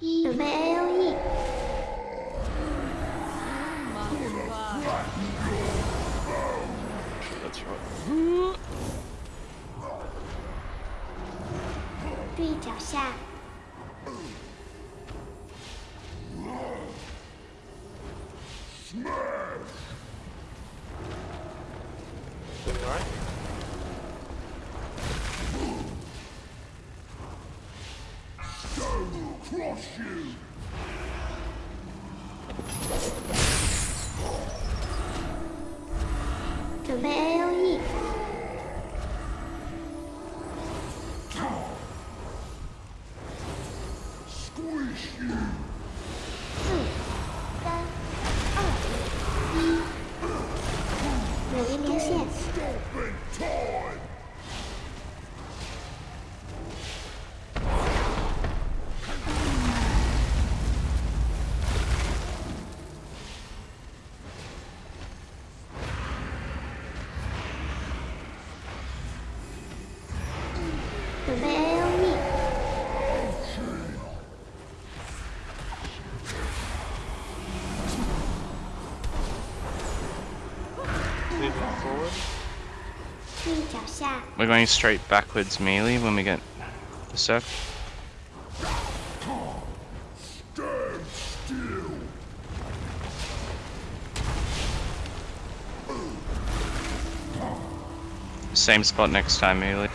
准备 A O E。注意脚下。E 准备 A We're going straight backwards melee when we get the surf, Same spot next time melee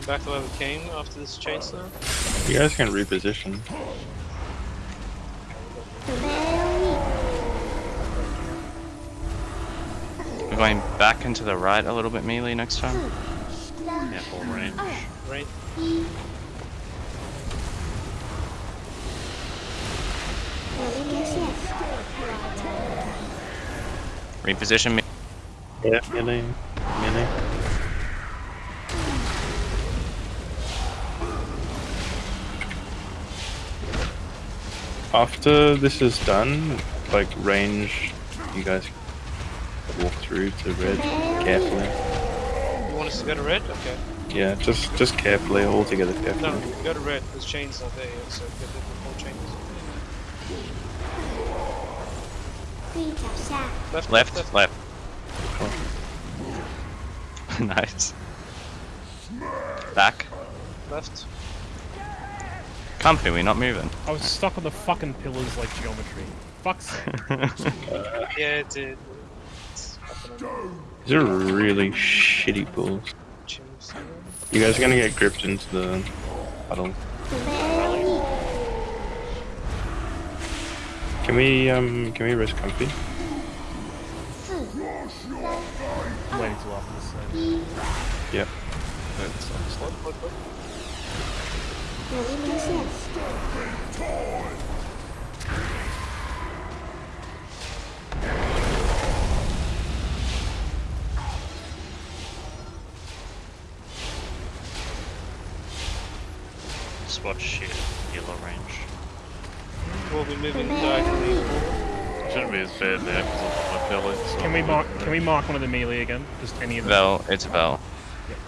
come back to where we came after this chainsaw? You guys can reposition. We're going back into the right a little bit melee next time. Yeah, full range. Right. Reposition me. Yeah, melee. Melee. after this is done, like range, you guys walk through to red carefully. You want us to go to red? Okay. Yeah, just just carefully, all together carefully. No, go to red. There's chains all there, so get the four chains. Left, left, left. left. left. Nice. Back. Left. Comfy, we're not moving. I was stuck on the fucking pillars like geometry. Fuck's uh, yeah, did. These are really shitty pools. You guys are gonna get gripped into the puddle. Can we, um, can we risk comfy? I'm waiting till after. Yep really makes sense. Just watch yellow range. We'll be moving directly. Shouldn't be as bad there because I'm on my belly. Can we mark? Can we mark one of the melee again? Just any of them? Val, it's Val. Yep.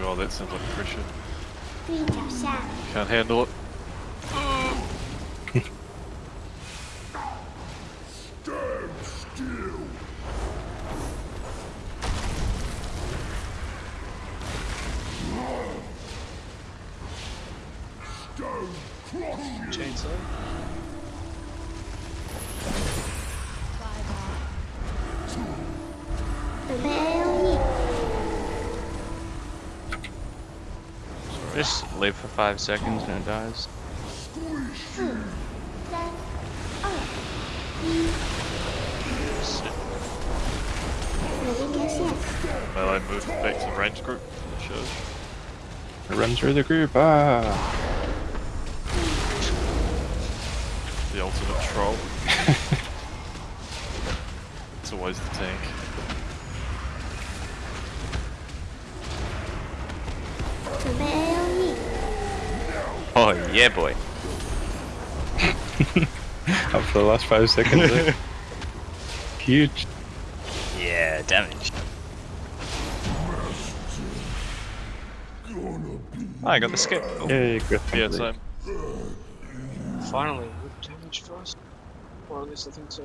Oh, that sounds like pressure. Can't handle it. Chainsaw. Just live for five seconds and it dies. Well, I moved back to the range group. It runs through the group, ah! The ultimate troll. it's always the tank. Come yeah, boy. Up for the last five seconds. there. Eh? Huge. Yeah, damage. Gonna Oh, I got the skip. Cool. Yay, Griff Yeah, complete. so finally, with damage first. Or at least I think so.